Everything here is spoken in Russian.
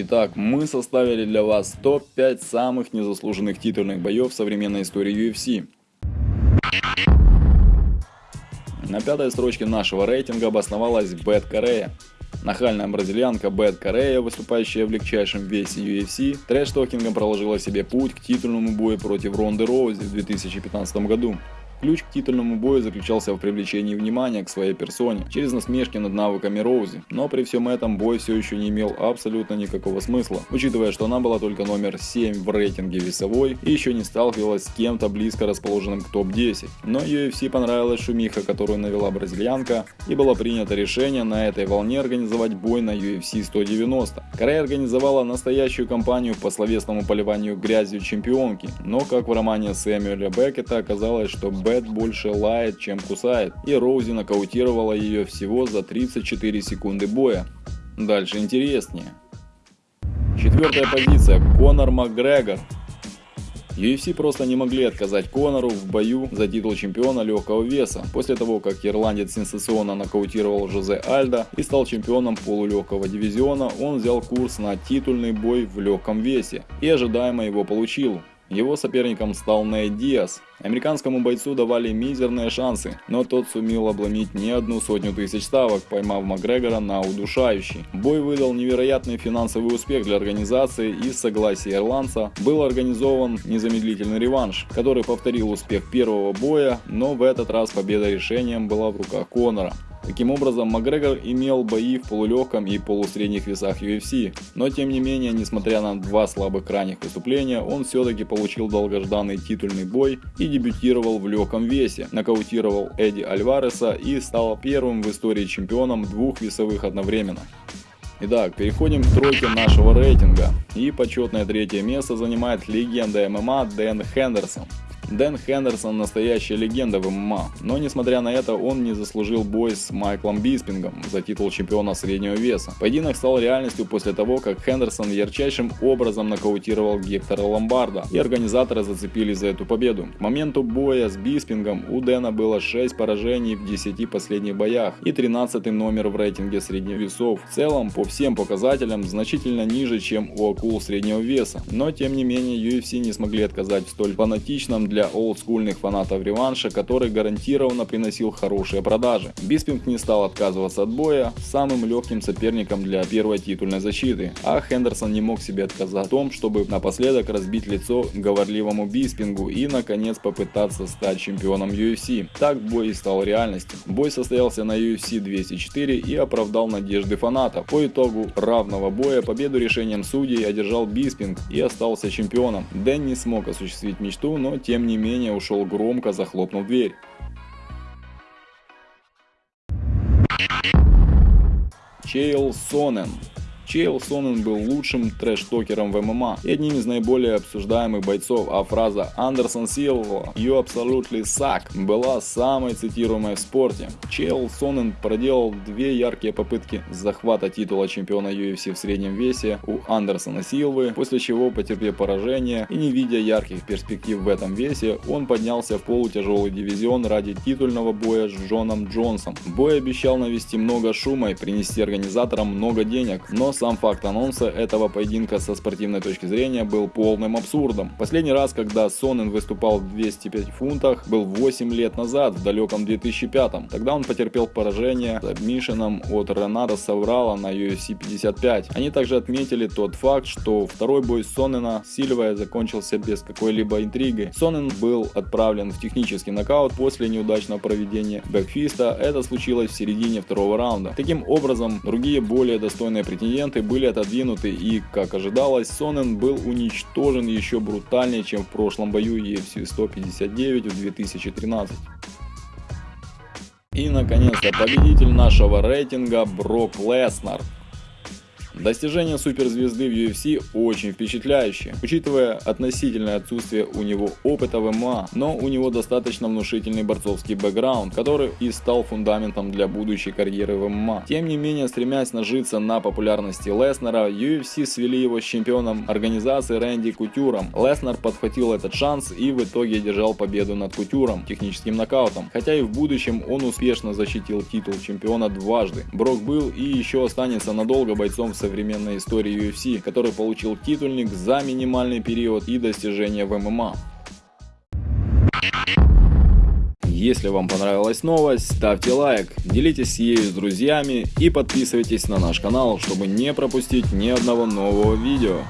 Итак, мы составили для вас топ-5 самых незаслуженных титульных боев в современной истории UFC. На пятой строчке нашего рейтинга обосновалась Бет Корея. Нахальная бразильянка Бет Корея, выступающая в легчайшем весе UFC, трэш-токингом проложила себе путь к титульному бою против Ронды Роузи в 2015 году. Ключ к титульному бою заключался в привлечении внимания к своей персоне через насмешки над навыками Роузи, но при всем этом бой все еще не имел абсолютно никакого смысла, учитывая, что она была только номер 7 в рейтинге весовой и еще не сталкивалась с кем-то близко расположенным к топ-10. Но UFC понравилась шумиха, которую навела бразильянка, и было принято решение на этой волне организовать бой на UFC 190. Корея организовала настоящую кампанию по словесному поливанию грязью чемпионки, но как в романе Сэмюэля Беккета оказалось, что Бет больше лает, чем кусает, и Роузи нокаутировала ее всего за 34 секунды боя. Дальше интереснее. Четвертая позиция. Конор Макгрегор. UFC просто не могли отказать Конору в бою за титул чемпиона легкого веса, после того, как ирландец сенсационно нокаутировал Жозе Альда и стал чемпионом полулегкого дивизиона, он взял курс на титульный бой в легком весе и ожидаемо его получил. Его соперником стал Нейт Диас. Американскому бойцу давали мизерные шансы, но тот сумел обломить не одну сотню тысяч ставок, поймав Макгрегора на удушающий. Бой выдал невероятный финансовый успех для организации и с согласия ирландца был организован незамедлительный реванш, который повторил успех первого боя, но в этот раз победа решением была в руках Конора. Таким образом, Макгрегор имел бои в полулегком и полусредних весах UFC, но тем не менее, несмотря на два слабых крайних выступления, он все-таки получил долгожданный титульный бой и дебютировал в легком весе, нокаутировал Эдди Альвареса и стал первым в истории чемпионом двух весовых одновременно. Итак, переходим к тройке нашего рейтинга. И почетное третье место занимает легенда ММА Дэн Хендерсон. Дэн Хендерсон настоящая легенда в ММА, но несмотря на это он не заслужил бой с Майклом Биспингом за титул чемпиона среднего веса. Поединок стал реальностью после того, как Хендерсон ярчайшим образом нокаутировал Гектора Ломбарда, и организаторы зацепились за эту победу. К моменту боя с Биспингом у Дэна было 6 поражений в 10 последних боях и 13 номер в рейтинге средних весов. В целом, по всем показателям, значительно ниже, чем у акул среднего веса, но тем не менее UFC не смогли отказать в столь фанатичном для для олдскульных фанатов реванша, который гарантированно приносил хорошие продажи. Биспинг не стал отказываться от боя самым легким соперником для первой титульной защиты, а Хендерсон не мог себе отказать в том, чтобы напоследок разбить лицо говорливому Биспингу и наконец попытаться стать чемпионом UFC. Так бой и стал реальностью. Бой состоялся на UFC 204 и оправдал надежды фанатов. По итогу равного боя победу решением судей одержал Биспинг и остался чемпионом. Дэн не смог осуществить мечту, но тем не менее ушел громко, захлопнув дверь. Чейл Сонен Чейл Сонен был лучшим трэш-токером в ММА и одним из наиболее обсуждаемых бойцов, а фраза «Андерсон Силва, you absolutely suck» была самой цитируемой в спорте. Чейл Сонен проделал две яркие попытки захвата титула чемпиона UFC в среднем весе у Андерсона Силвы, после чего потерпев поражение и не видя ярких перспектив в этом весе, он поднялся в полутяжелый дивизион ради титульного боя с Джоном Джонсом. Бой обещал навести много шума и принести организаторам много денег, но сам факт анонса этого поединка со спортивной точки зрения был полным абсурдом. Последний раз, когда Сонен выступал в 205 фунтах, был 8 лет назад, в далеком 2005. Тогда он потерпел поражение с Мишином от Ренара Саврала на UFC 55. Они также отметили тот факт, что второй бой Сонена с закончился без какой-либо интриги. Сонен был отправлен в технический нокаут после неудачного проведения бэкфиста. Это случилось в середине второго раунда. Таким образом, другие более достойные претенденты оппоненты были отодвинуты и, как ожидалось, Сонен был уничтожен еще брутальнее, чем в прошлом бою UFC 159 в 2013. И наконец-то победитель нашего рейтинга Брок Леснар. Достижения суперзвезды в UFC очень впечатляющие, учитывая относительное отсутствие у него опыта в ММА, но у него достаточно внушительный борцовский бэкграунд, который и стал фундаментом для будущей карьеры в ММА. Тем не менее, стремясь нажиться на популярности Леснера, UFC свели его с чемпионом организации Рэнди Кутюром. Леснер подхватил этот шанс и в итоге одержал победу над Кутюром техническим нокаутом, хотя и в будущем он успешно защитил титул чемпиона дважды. Брок был и еще останется надолго бойцом в современной истории UFC, который получил титульник за минимальный период и достижения в ММА. Если вам понравилась новость, ставьте лайк, делитесь ею с друзьями и подписывайтесь на наш канал, чтобы не пропустить ни одного нового видео.